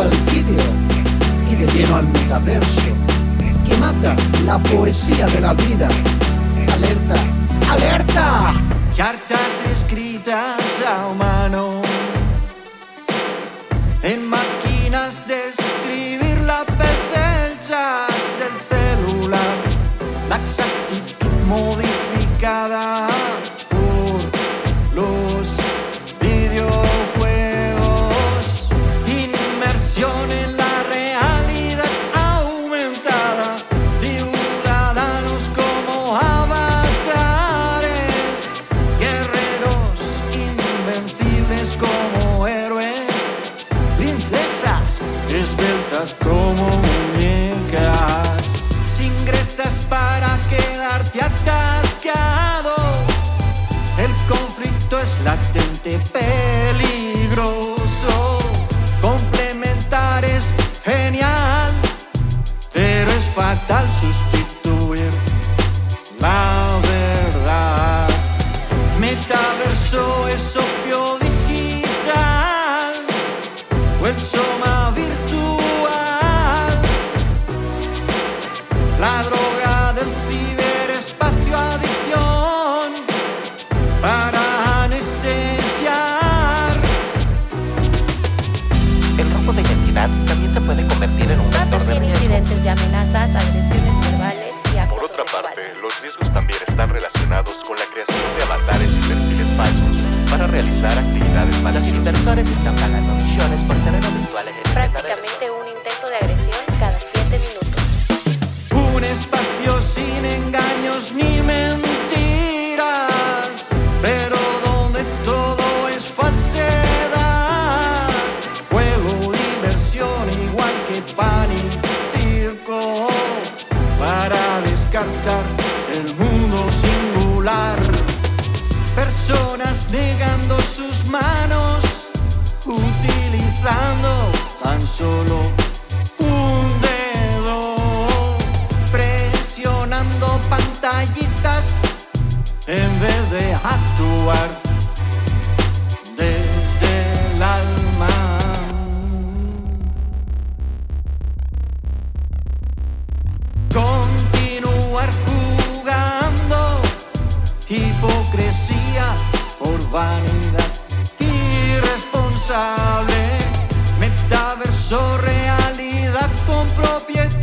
al vídeo y de lleno al metaverso que mata la poesía de la vida. Para quedarte atascado. El conflicto es latente, peligroso. Complementar es genial, pero es fatal sustituir la verdad. Metaverso es riesgos también están relacionados con la creación de avatares y perfiles falsos para realizar actividades Los maliciosas. inversores están pagando millones por terrenos virtuales en el Prácticamente un intento de agresión cada 7 minutos. Un espacio sin engaños ni mentiras, pero donde todo es falsedad. Juego, diversión, igual que pan y circo, para descartar actuar desde el alma. Continuar jugando, hipocresía por vanidad irresponsable, metaverso realidad con propiedad.